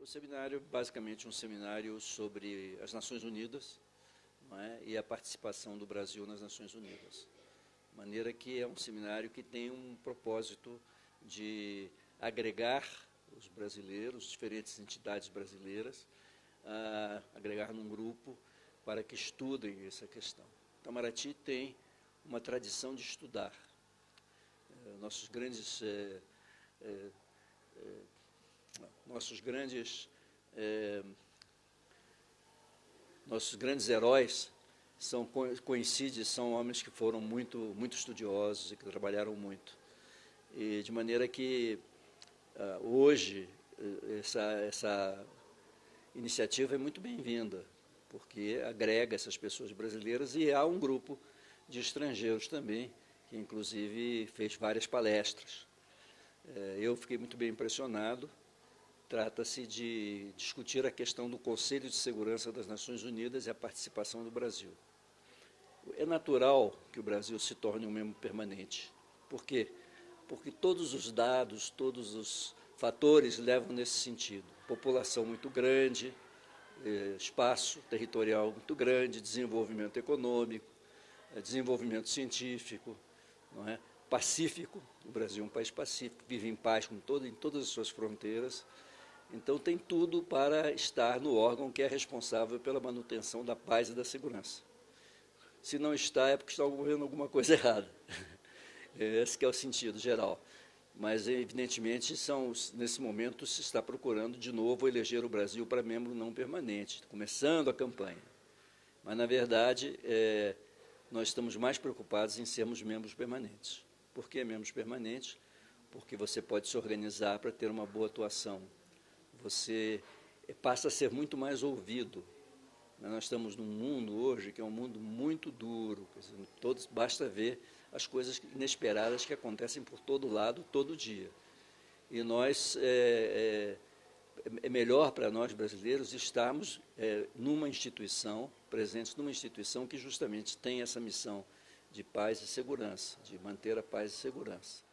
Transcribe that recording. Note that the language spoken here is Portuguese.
O seminário, basicamente, um seminário sobre as Nações Unidas é? e a participação do Brasil nas Nações Unidas. De maneira que é um seminário que tem um propósito de agregar os brasileiros, diferentes entidades brasileiras, agregar num grupo para que estudem essa questão. Itamaraty tem uma tradição de estudar. Eh, nossos grandes é, é, nossos grandes é, nossos grandes heróis são coincidem são homens que foram muito muito estudiosos e que trabalharam muito. E de maneira que uh, hoje essa essa iniciativa é muito bem-vinda porque agrega essas pessoas brasileiras e há um grupo de estrangeiros também que inclusive fez várias palestras. É, eu fiquei muito bem impressionado Trata-se de discutir a questão do Conselho de Segurança das Nações Unidas e a participação do Brasil. É natural que o Brasil se torne um membro permanente. Por quê? Porque todos os dados, todos os fatores levam nesse sentido. População muito grande, eh, espaço territorial muito grande, desenvolvimento econômico, eh, desenvolvimento científico, não é? pacífico. O Brasil é um país pacífico, vive em paz com todo, em todas as suas fronteiras. Então tem tudo para estar no órgão que é responsável pela manutenção da paz e da segurança. Se não está, é porque está ocorrendo alguma coisa errada. Esse é o sentido geral. Mas, evidentemente, são, nesse momento se está procurando de novo eleger o Brasil para membro não permanente, começando a campanha. Mas, na verdade, é, nós estamos mais preocupados em sermos membros permanentes. Por que membros permanentes? Porque você pode se organizar para ter uma boa atuação você passa a ser muito mais ouvido. Nós estamos num mundo hoje que é um mundo muito duro, todos, basta ver as coisas inesperadas que acontecem por todo lado, todo dia. E nós, é, é, é melhor para nós brasileiros estarmos é, numa instituição, presentes numa instituição que justamente tem essa missão de paz e segurança, de manter a paz e segurança.